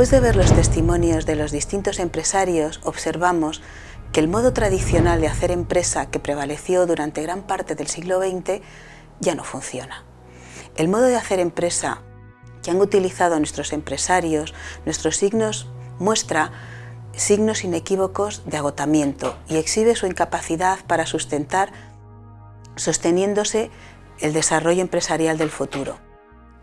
Después de ver los testimonios de los distintos empresarios, observamos que el modo tradicional de hacer empresa que prevaleció durante gran parte del siglo XX ya no funciona. El modo de hacer empresa que han utilizado nuestros empresarios, nuestros signos, muestra signos inequívocos de agotamiento y exhibe su incapacidad para sustentar, sosteniéndose el desarrollo empresarial del futuro.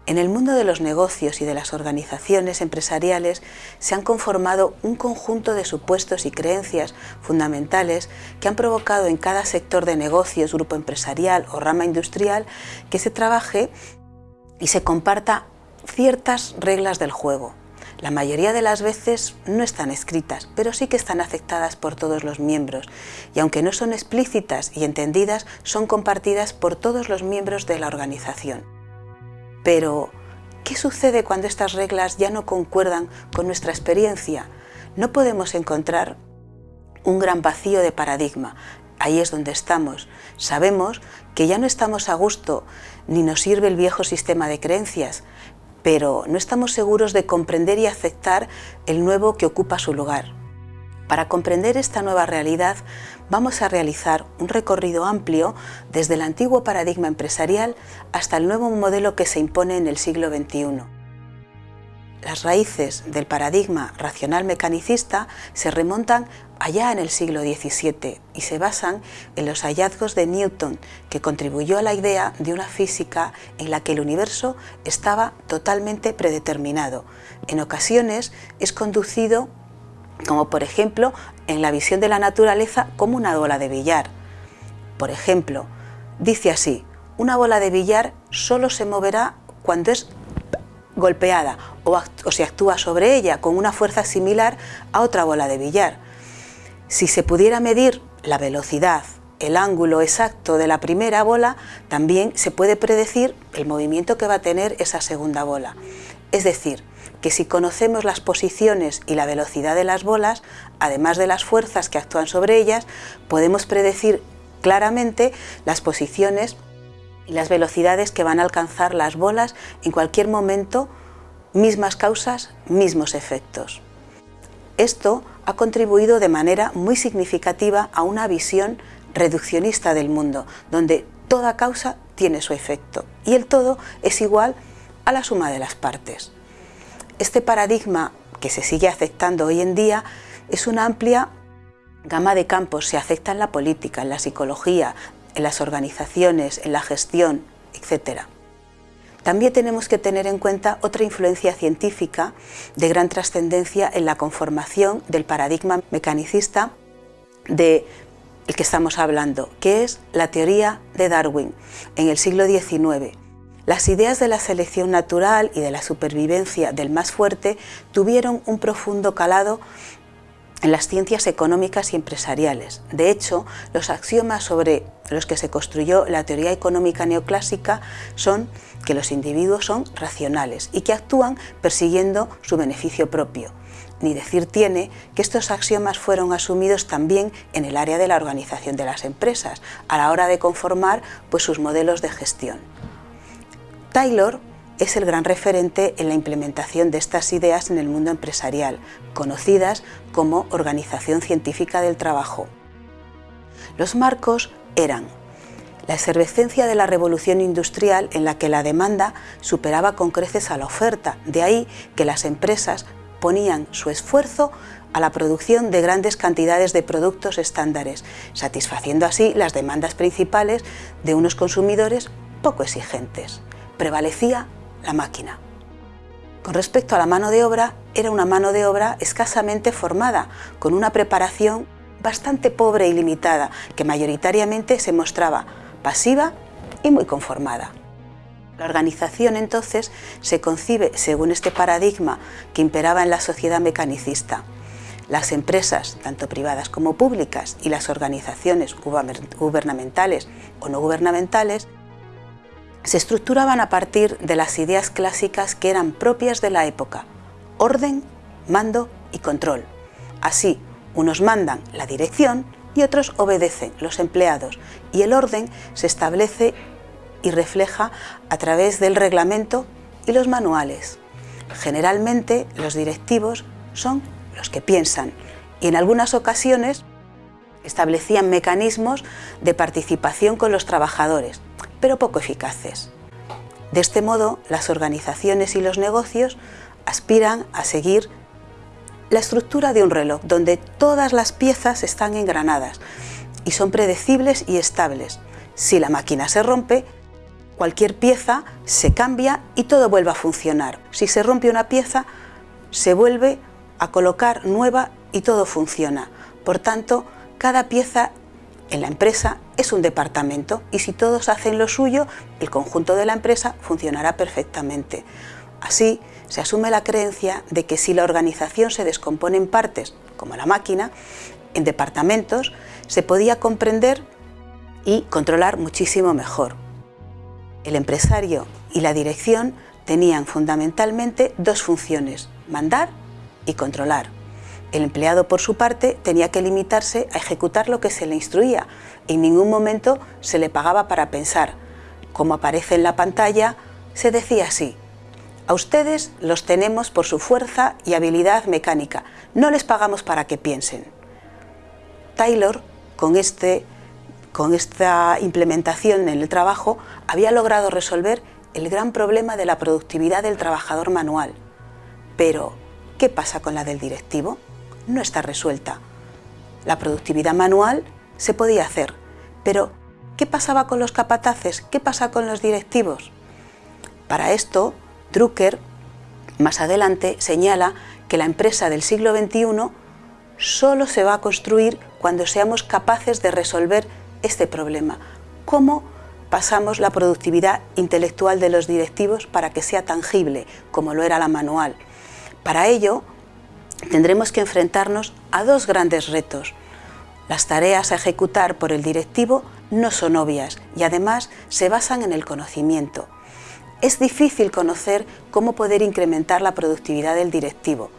En el mundo de los negocios y de las organizaciones empresariales se han conformado un conjunto de supuestos y creencias fundamentales que han provocado en cada sector de negocios, grupo empresarial o rama industrial que se trabaje y se comparta ciertas reglas del juego. La mayoría de las veces no están escritas, pero sí que están aceptadas por todos los miembros y aunque no son explícitas y entendidas, son compartidas por todos los miembros de la organización. Pero, ¿qué sucede cuando estas reglas ya no concuerdan con nuestra experiencia? No podemos encontrar un gran vacío de paradigma. Ahí es donde estamos. Sabemos que ya no estamos a gusto ni nos sirve el viejo sistema de creencias, pero no estamos seguros de comprender y aceptar el nuevo que ocupa su lugar. Para comprender esta nueva realidad vamos a realizar un recorrido amplio desde el antiguo paradigma empresarial hasta el nuevo modelo que se impone en el siglo XXI. Las raíces del paradigma racional mecanicista se remontan allá en el siglo XVII y se basan en los hallazgos de Newton, que contribuyó a la idea de una física en la que el universo estaba totalmente predeterminado. En ocasiones es conducido, como por ejemplo en la visión de la naturaleza, como una bola de billar. Por ejemplo, dice así, una bola de billar solo se moverá cuando es golpeada o, o se actúa sobre ella con una fuerza similar a otra bola de billar. Si se pudiera medir la velocidad, el ángulo exacto de la primera bola, también se puede predecir el movimiento que va a tener esa segunda bola. Es decir, que si conocemos las posiciones y la velocidad de las bolas, además de las fuerzas que actúan sobre ellas, podemos predecir claramente las posiciones y las velocidades que van a alcanzar las bolas en cualquier momento, mismas causas, mismos efectos. Esto ha contribuido de manera muy significativa a una visión reduccionista del mundo, donde toda causa tiene su efecto y el todo es igual a la suma de las partes. Este paradigma que se sigue aceptando hoy en día es una amplia gama de campos, se acepta en la política, en la psicología, en las organizaciones, en la gestión, etc. También tenemos que tener en cuenta otra influencia científica de gran trascendencia en la conformación del paradigma mecanicista del que estamos hablando, que es la teoría de Darwin en el siglo XIX. Las ideas de la selección natural y de la supervivencia del más fuerte tuvieron un profundo calado en las ciencias económicas y empresariales. De hecho, los axiomas sobre los que se construyó la teoría económica neoclásica son que los individuos son racionales y que actúan persiguiendo su beneficio propio. Ni decir tiene que estos axiomas fueron asumidos también en el área de la organización de las empresas, a la hora de conformar pues, sus modelos de gestión. Taylor es el gran referente en la implementación de estas ideas en el mundo empresarial, conocidas como Organización Científica del Trabajo. Los marcos eran la efervescencia de la revolución industrial en la que la demanda superaba con creces a la oferta, de ahí que las empresas ponían su esfuerzo a la producción de grandes cantidades de productos estándares, satisfaciendo así las demandas principales de unos consumidores poco exigentes. Prevalecía la máquina. Con respecto a la mano de obra, era una mano de obra escasamente formada, con una preparación bastante pobre y limitada, que mayoritariamente se mostraba pasiva y muy conformada. La organización entonces se concibe según este paradigma que imperaba en la sociedad mecanicista. Las empresas, tanto privadas como públicas, y las organizaciones gubernamentales o no gubernamentales, se estructuraban a partir de las ideas clásicas que eran propias de la época, orden, mando y control. Así, unos mandan la dirección y otros obedecen, los empleados, y el orden se establece y refleja a través del reglamento y los manuales. Generalmente los directivos son los que piensan y en algunas ocasiones establecían mecanismos de participación con los trabajadores, pero poco eficaces. De este modo, las organizaciones y los negocios aspiran a seguir la estructura de un reloj, donde todas las piezas están engranadas y son predecibles y estables. Si la máquina se rompe, cualquier pieza se cambia y todo vuelve a funcionar. Si se rompe una pieza, se vuelve a colocar nueva y todo funciona. Por tanto, cada pieza en la empresa es un departamento y si todos hacen lo suyo, el conjunto de la empresa funcionará perfectamente. Así, se asume la creencia de que si la organización se descompone en partes, como la máquina, en departamentos, se podía comprender y controlar muchísimo mejor. El empresario y la dirección tenían fundamentalmente dos funciones, mandar y controlar. El empleado, por su parte, tenía que limitarse a ejecutar lo que se le instruía. En ningún momento se le pagaba para pensar. Como aparece en la pantalla, se decía así, a ustedes los tenemos por su fuerza y habilidad mecánica, no les pagamos para que piensen. Taylor, con, este, con esta implementación en el trabajo, había logrado resolver el gran problema de la productividad del trabajador manual. Pero, ¿qué pasa con la del directivo? No está resuelta. La productividad manual se podía hacer, pero ¿qué pasaba con los capataces? ¿Qué pasa con los directivos? Para esto, Drucker, más adelante, señala que la empresa del siglo XXI solo se va a construir cuando seamos capaces de resolver este problema. ¿Cómo pasamos la productividad intelectual de los directivos para que sea tangible, como lo era la manual? Para ello, tendremos que enfrentarnos a dos grandes retos. Las tareas a ejecutar por el directivo no son obvias y además se basan en el conocimiento es difícil conocer cómo poder incrementar la productividad del directivo,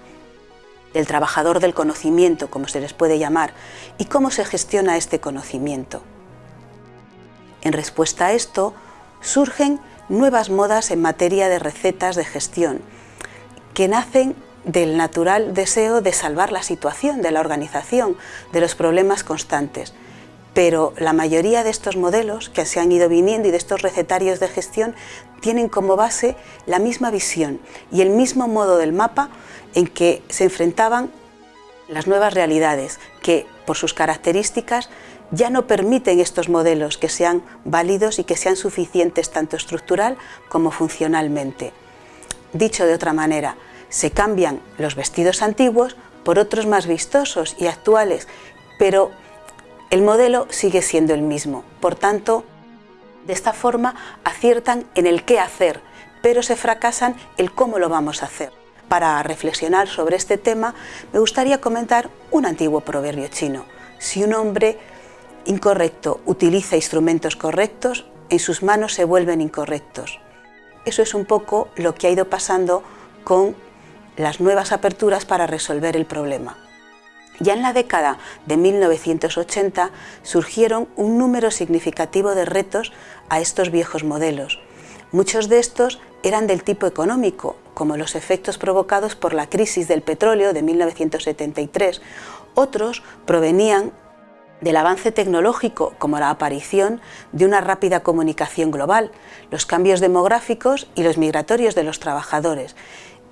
del trabajador del conocimiento, como se les puede llamar, y cómo se gestiona este conocimiento. En respuesta a esto, surgen nuevas modas en materia de recetas de gestión, que nacen del natural deseo de salvar la situación de la organización, de los problemas constantes, pero la mayoría de estos modelos que se han ido viniendo y de estos recetarios de gestión tienen como base la misma visión y el mismo modo del mapa en que se enfrentaban las nuevas realidades que por sus características ya no permiten estos modelos que sean válidos y que sean suficientes tanto estructural como funcionalmente. Dicho de otra manera, se cambian los vestidos antiguos por otros más vistosos y actuales, pero el modelo sigue siendo el mismo, por tanto, de esta forma aciertan en el qué hacer, pero se fracasan el cómo lo vamos a hacer. Para reflexionar sobre este tema, me gustaría comentar un antiguo proverbio chino. Si un hombre incorrecto utiliza instrumentos correctos, en sus manos se vuelven incorrectos. Eso es un poco lo que ha ido pasando con las nuevas aperturas para resolver el problema. Ya en la década de 1980 surgieron un número significativo de retos a estos viejos modelos. Muchos de estos eran del tipo económico, como los efectos provocados por la crisis del petróleo de 1973. Otros provenían del avance tecnológico, como la aparición de una rápida comunicación global, los cambios demográficos y los migratorios de los trabajadores,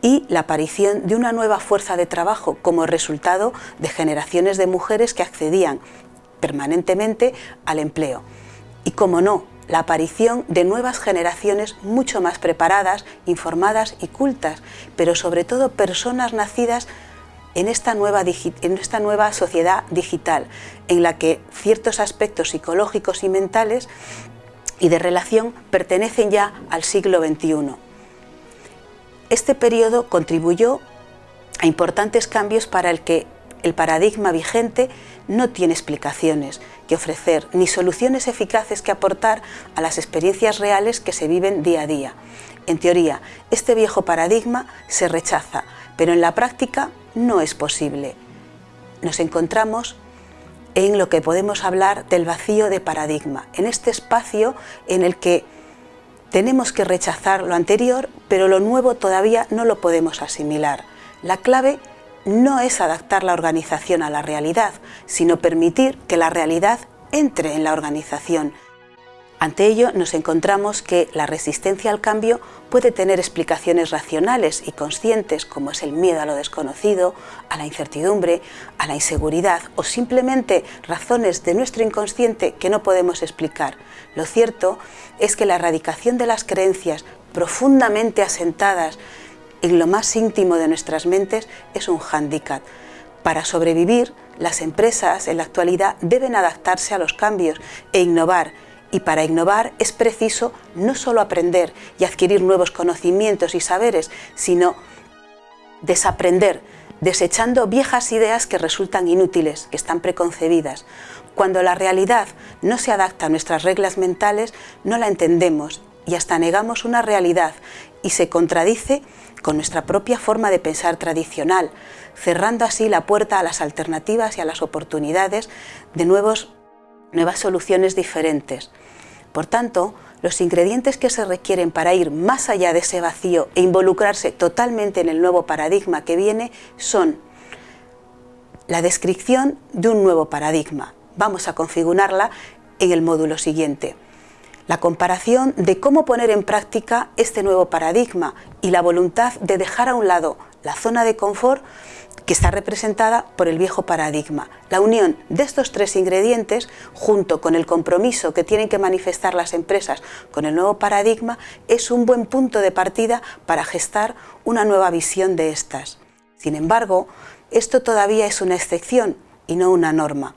y la aparición de una nueva fuerza de trabajo como resultado de generaciones de mujeres que accedían permanentemente al empleo. Y como no, la aparición de nuevas generaciones mucho más preparadas, informadas y cultas, pero sobre todo personas nacidas en esta, nueva en esta nueva sociedad digital, en la que ciertos aspectos psicológicos y mentales y de relación pertenecen ya al siglo XXI. Este periodo contribuyó a importantes cambios para el que el paradigma vigente no tiene explicaciones que ofrecer ni soluciones eficaces que aportar a las experiencias reales que se viven día a día. En teoría, este viejo paradigma se rechaza, pero en la práctica no es posible. Nos encontramos en lo que podemos hablar del vacío de paradigma, en este espacio en el que Tenemos que rechazar lo anterior, pero lo nuevo todavía no lo podemos asimilar. La clave no es adaptar la organización a la realidad, sino permitir que la realidad entre en la organización. Ante ello nos encontramos que la resistencia al cambio puede tener explicaciones racionales y conscientes como es el miedo a lo desconocido, a la incertidumbre, a la inseguridad o simplemente razones de nuestro inconsciente que no podemos explicar. Lo cierto es que la erradicación de las creencias profundamente asentadas en lo más íntimo de nuestras mentes es un hándicap. Para sobrevivir, las empresas en la actualidad deben adaptarse a los cambios e innovar y para innovar es preciso no solo aprender y adquirir nuevos conocimientos y saberes, sino desaprender, desechando viejas ideas que resultan inútiles, que están preconcebidas. Cuando la realidad no se adapta a nuestras reglas mentales, no la entendemos y hasta negamos una realidad y se contradice con nuestra propia forma de pensar tradicional, cerrando así la puerta a las alternativas y a las oportunidades de nuevos nuevas soluciones diferentes. Por tanto, los ingredientes que se requieren para ir más allá de ese vacío e involucrarse totalmente en el nuevo paradigma que viene son la descripción de un nuevo paradigma. Vamos a configurarla en el módulo siguiente. La comparación de cómo poner en práctica este nuevo paradigma y la voluntad de dejar a un lado la zona de confort que está representada por el viejo paradigma. La unión de estos tres ingredientes, junto con el compromiso que tienen que manifestar las empresas con el nuevo paradigma, es un buen punto de partida para gestar una nueva visión de estas. Sin embargo, esto todavía es una excepción y no una norma.